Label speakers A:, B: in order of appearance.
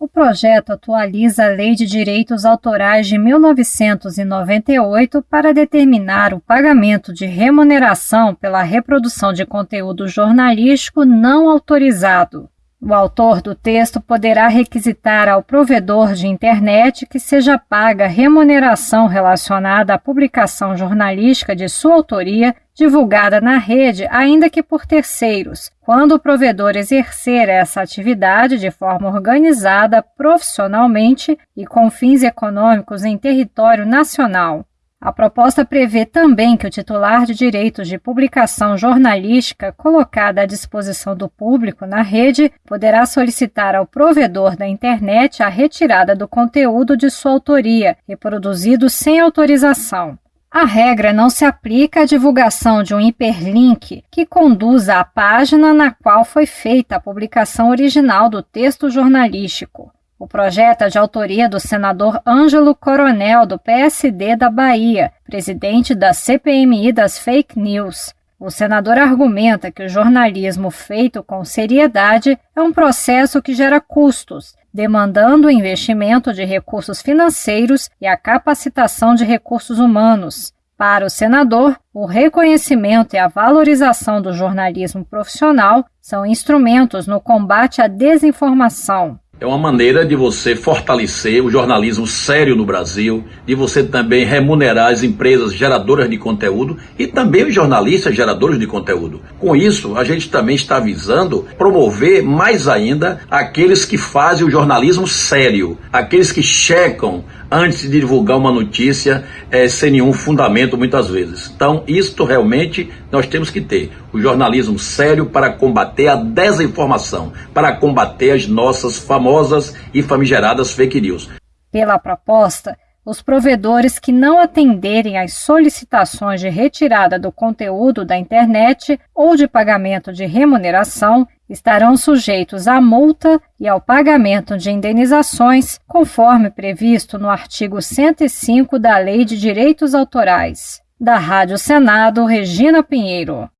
A: O projeto atualiza a Lei de Direitos Autorais de 1998 para determinar o pagamento de remuneração pela reprodução de conteúdo jornalístico não autorizado. O autor do texto poderá requisitar ao provedor de internet que seja paga remuneração relacionada à publicação jornalística de sua autoria divulgada na rede, ainda que por terceiros, quando o provedor exercer essa atividade de forma organizada, profissionalmente e com fins econômicos em território nacional. A proposta prevê também que o titular de direitos de publicação jornalística colocada à disposição do público na rede poderá solicitar ao provedor da internet a retirada do conteúdo de sua autoria, reproduzido sem autorização. A regra não se aplica à divulgação de um hiperlink que conduza à página na qual foi feita a publicação original do texto jornalístico. O projeto é de autoria do senador Ângelo Coronel, do PSD da Bahia, presidente da CPMI das Fake News. O senador argumenta que o jornalismo feito com seriedade é um processo que gera custos, demandando o investimento de recursos financeiros e a capacitação de recursos humanos. Para o senador, o reconhecimento e a valorização do jornalismo profissional são instrumentos no combate à desinformação.
B: É uma maneira de você fortalecer o jornalismo sério no Brasil, de você também remunerar as empresas geradoras de conteúdo e também os jornalistas geradores de conteúdo. Com isso, a gente também está visando promover mais ainda aqueles que fazem o jornalismo sério, aqueles que checam antes de divulgar uma notícia é, sem nenhum fundamento muitas vezes. Então, isto realmente nós temos que ter o jornalismo sério para combater a desinformação, para combater as nossas famosas e famigeradas fake news.
A: Pela proposta, os provedores que não atenderem às solicitações de retirada do conteúdo da internet ou de pagamento de remuneração estarão sujeitos à multa e ao pagamento de indenizações, conforme previsto no artigo 105 da Lei de Direitos Autorais. Da Rádio Senado, Regina Pinheiro.